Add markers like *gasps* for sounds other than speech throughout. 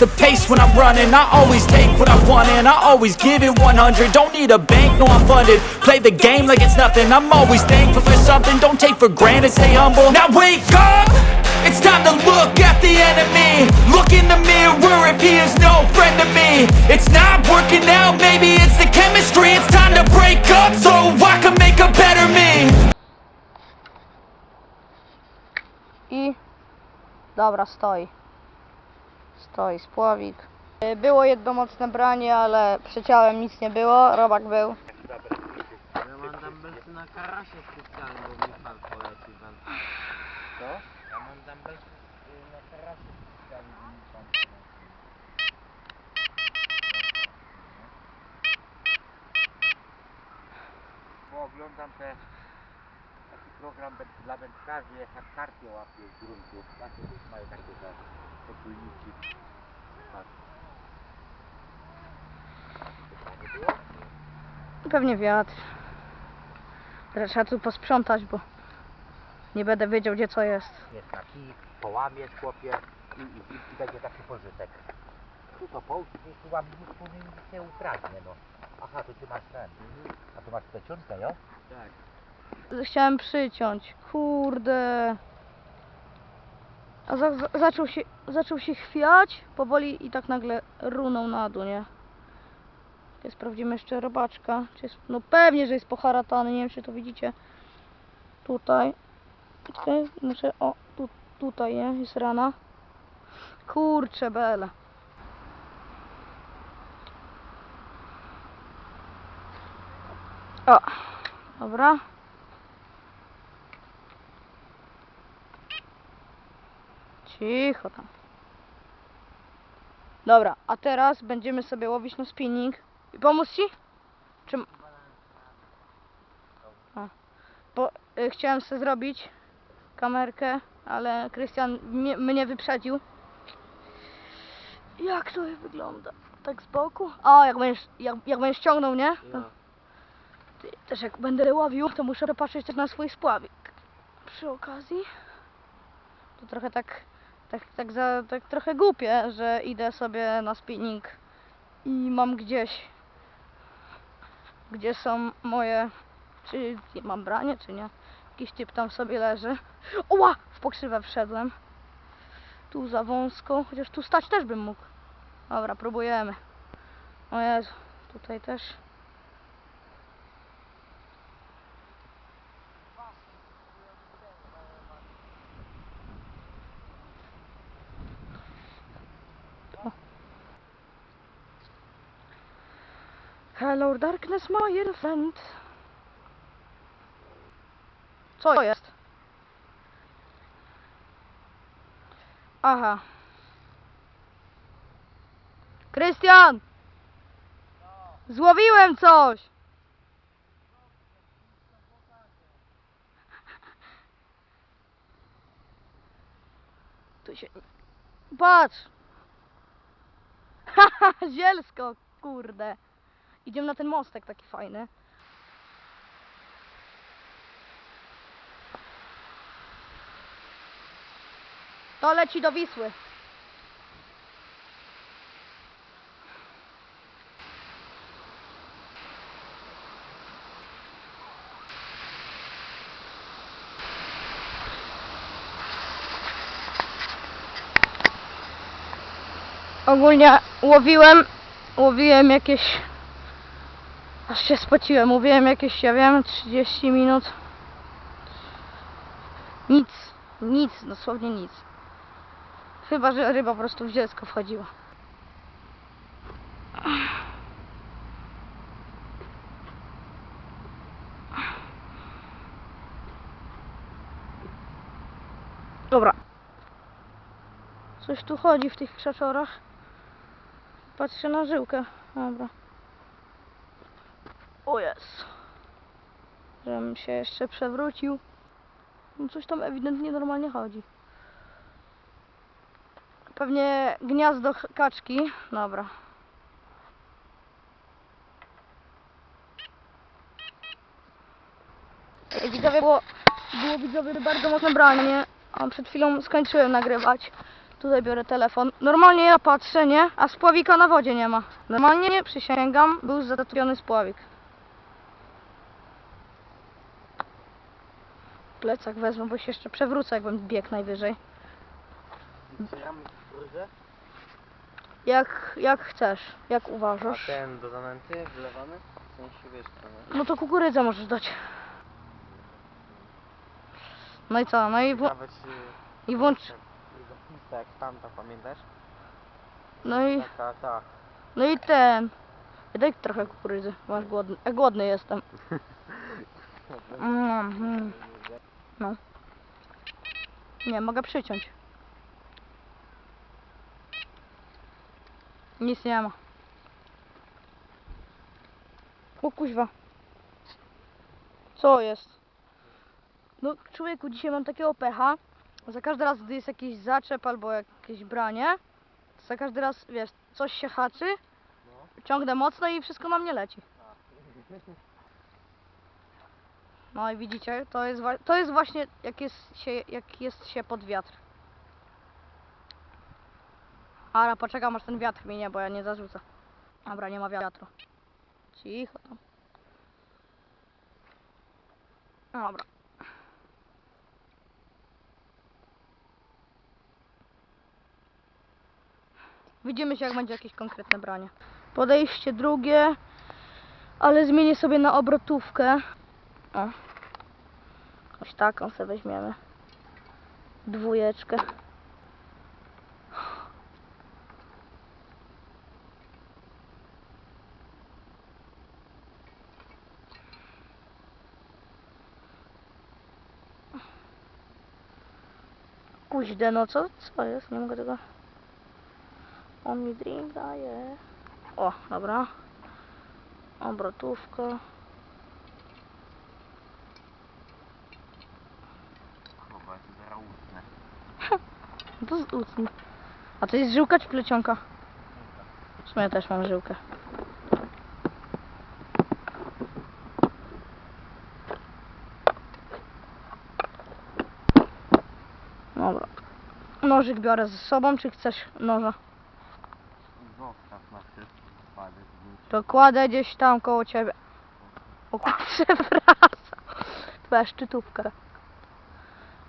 the pace when I'm running. I always take what I want and I always give it 100 Don't need a bank, no I'm funded. Play the game like it's nothing. I'm always thankful for something. Don't take for granted, stay humble. Now wake up! It's time to look at the enemy. Look in the mirror if he is no friend to me. It's not working out, maybe it's the chemistry. It's time to break up so I can make a better me. I... Dobra, stoi. Stoi spławik. Y, Było jedno mocne branie, ale przeciałem nic nie było. Robak był. Ja mam dumbbellsy na karasie specjalnie, bo mi pan poleci pan. Co? Ja mam dumbbellsy na karasie specjalnie, bo mi pan poleci. Bo oglądam te taki program dla wędkarzy, jak karpie łapie z gruntu. Takie mają takie te potulniki. Tak. Pytanie było? Pewnie wiatr. Teraz Trzeba tu posprzątać, bo nie będę wiedział gdzie co jest. jest taki, połamiesz chłopie i, i, i, będzie taki pożytek. Tu to połóż, gdzieś tu później nic nie ukradnie, no. Aha, to ty masz ten. A tu masz plecionkę, jo? Tak. Chciałem przyciąć. Kurde. A za, za, zaczął, się, zaczął się chwiać powoli i tak nagle runął na dół, nie? Tutaj sprawdzimy jeszcze robaczka. Czy jest, no pewnie, że jest poharatany. Nie wiem, czy to widzicie. Tutaj. Tutaj muszę. O, tu, tutaj, nie? Jest rana. Kurcze bele. O, dobra. Cicho tam. Dobra, a teraz będziemy sobie łowić na spinning. I pomóc ci? Czy... A. Bo y, chciałem sobie zrobić kamerkę, ale Krystian mnie, mnie wyprzedził. Jak to wygląda? Tak z boku? A, jak będziesz, jak, jak będziesz ściągnął, nie? To, ty, też jak będę łowił, to muszę popatrzeć też na swój spławik. Przy okazji. To trochę tak, tak, tak, za, tak trochę głupie, że idę sobie na spinning i mam gdzieś, gdzie są moje, czy mam branie, czy nie. Jakiś typ tam sobie leży. Oła! W pokrzywę wszedłem. Tu za wąsko, chociaż tu stać też bym mógł. Dobra, próbujemy. O Jezu, tutaj też. Hello darkness, my little friend. Co jest? Aha. Krystian! Złowiłem coś! Tu się... Patrz! Haha, *laughs* zielsko, kurde. Idziemy na ten mostek taki fajny. To leci do Wisły. Ogólnie łowiłem, łowiłem jakieś, aż się spociłem, łowiłem jakieś, ja wiem, 30 minut. Nic, nic, dosłownie nic. Chyba, że ryba po prostu w dziecko wchodziła. Dobra. Coś tu chodzi w tych krzaczorach. Patrzę na żyłkę. Dobra. O jest. Żebym się jeszcze przewrócił. No coś tam ewidentnie normalnie chodzi. Pewnie gniazdo kaczki. Dobra. Widzowie, było, było widzowie bardzo mocne branie. A przed chwilą skończyłem nagrywać. Tutaj biorę telefon. Normalnie ja patrzę, nie? A spławika na wodzie nie ma. Normalnie, nie, przysięgam, był zatopiony spławik. Plecak wezmę, bo się jeszcze przewrócę, jakbym biegł najwyżej. Jak, jak chcesz, jak a uważasz. ten do zanęty wlewamy? W sensie wiesz co, nie? No to kukurydzę możesz dać. No i co? No i, wło- Nawet y, i włącz. Jak tamta, pamiętasz? No i, Taka, ta. no i ten. Daj trochę kukurydzy, bo masz głodny. Ja głodny jestem. *laughs* Mm, mm. No. Nie, mogę przyciąć. Nic nie ma. O kuźwa. Co jest? No człowieku, dzisiaj mam takiego pecha. Za każdy raz, gdy jest jakiś zaczep albo jakieś branie, za każdy raz, wiesz, coś się haczy, ciągnę mocno i wszystko na mnie leci. *laughs* No i widzicie, to jest, to jest właśnie jak jest, się, jak jest się pod wiatr. Ale poczekam aż ten wiatr minie, bo ja nie zarzucę. Dobra, nie ma wiatru. Cicho tam. Dobra. Widzimy się jak będzie jakieś konkretne branie. Podejście drugie, ale zmienię sobie na obrotówkę. Jakąś taką sobie weźmiemy. Dwójeczkę. Kuźde, no co, co jest? Nie mogę tego... On mi drink daje. O, dobra. Obrotówka. Chyba to zaraz usnę. No to z ucn. A to jest żyłka czy plecionka? W sumie też mam żyłkę. Dobra. Nożyk biorę ze sobą, czy chcesz noża? Zostaw na wszystko, To kładę gdzieś tam koło ciebie. O *laughs* przepraszam. Twoja szczytówka.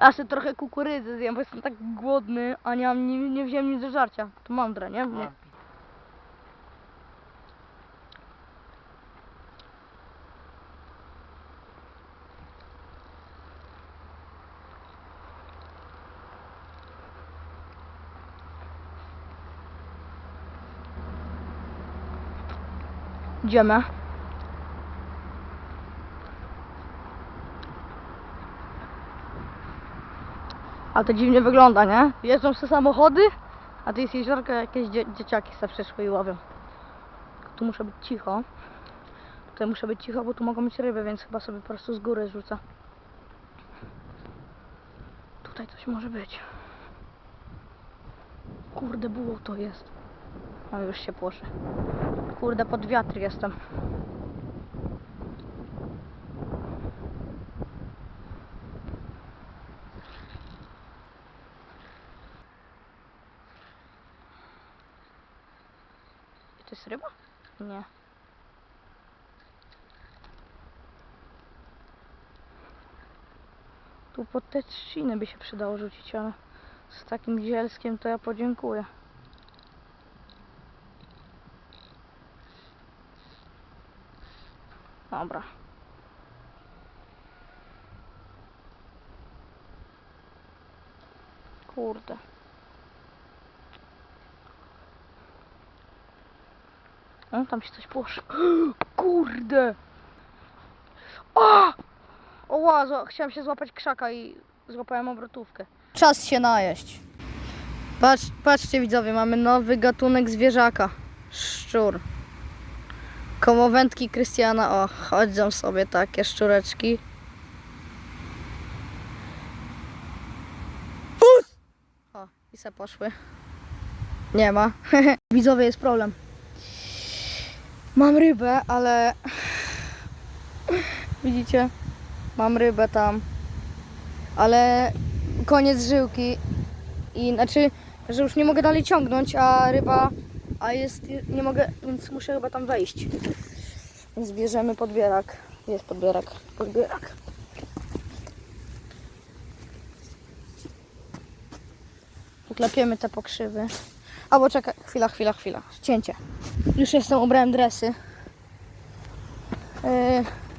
A sobie trochę kukurydzy zjem, bo jestem tak głodny, a nie, mam, nie, nie wziąłem nic do żarcia. To mądre, nie? nie. Idziemy. A to dziwnie wygląda, nie? Jeżdżą sobie samochody, a tu jest jeziorko, jakieś dzie dzieciaki sobie przyszły i łowią. Tu muszę być cicho. Tutaj muszę być cicho, bo tu mogą być ryby, więc chyba sobie po prostu z góry rzucę. Tutaj coś może być. Kurde, było to jest. O, już się płoszę. Kurde, pod wiatr jestem. To jest ryba? Nie. Tu pod te trzciny by się przydało rzucić, ale z takim zielskiem to ja podziękuję. Dobra. Kurde. O, tam się coś płoszy. *gasps* Kurde! O! O, ła, chciałem się złapać krzaka i złapałem obrotówkę. Czas się najeść. Patrz, patrzcie widzowie, mamy nowy gatunek zwierzaka. Szczur. Komowędki Krystiana, o, chodzą sobie takie szczureczki. Pus! O, i se poszły. Nie ma. *laughs* Widzowie, jest problem. Mam rybę, ale... Widzicie? Mam rybę tam. Ale koniec żyłki. I znaczy, że już nie mogę dalej ciągnąć, a ryba, a jest, nie mogę, więc muszę chyba tam wejść. Więc bierzemy podbierak. Jest podbierak, podbierak. Uklepiemy te pokrzywy. Albo czekaj, chwila, chwila, chwila. Cięcie. Już jestem, ubrałem dresy. Yy,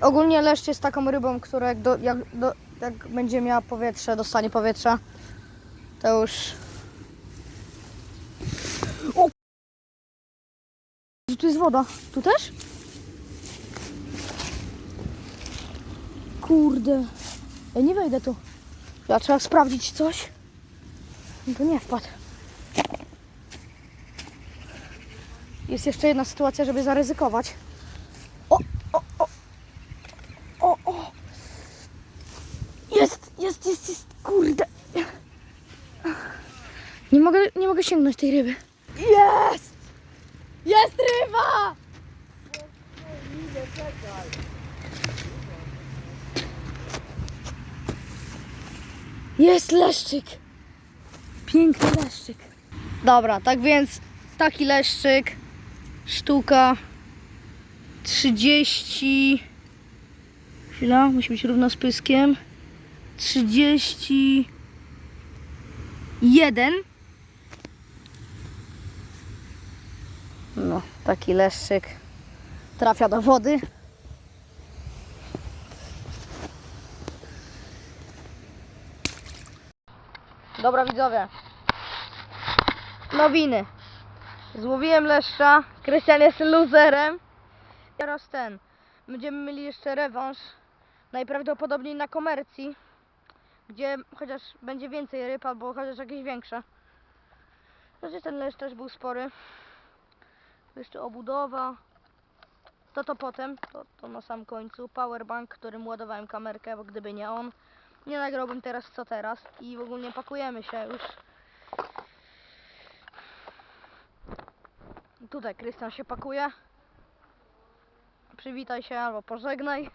Ogólnie leszcz jest taką rybą, która jak, do, jak, do, jak będzie miała powietrze, dostanie powietrza, to już... O! Tu jest woda. Tu też? Kurde. Ja nie wejdę tu. Ja trzeba sprawdzić coś. No to nie wpadł. Jest jeszcze jedna sytuacja, żeby zaryzykować. O, o, o, o, o. Jest, jest, jest, jest, kurde. Nie mogę, nie mogę sięgnąć tej ryby. Jest! Jest ryba! Jest leszczyk. Piękny leszczyk. Dobra, tak więc taki leszczyk. Sztuka 30 Chwila, musi być równo z pyskiem. 31. No, taki leszczyk trafia do wody. Dobra widzowie. Nowiny. Złowiłem leszcza. Krystian jest luzerem. Teraz ten. Będziemy mieli jeszcze rewanż. Najprawdopodobniej na komercji. Gdzie chociaż będzie więcej ryb albo chociaż jakieś większe. Znaczy ten leszcz też był spory. Jeszcze obudowa. To to potem. To, to na sam końcu. Powerbank, którym ładowałem kamerkę, bo gdyby nie on. Nie nagrałbym teraz co teraz. I w ogóle pakujemy się już. Tutaj Krystian się pakuje. Przywitaj się albo pożegnaj.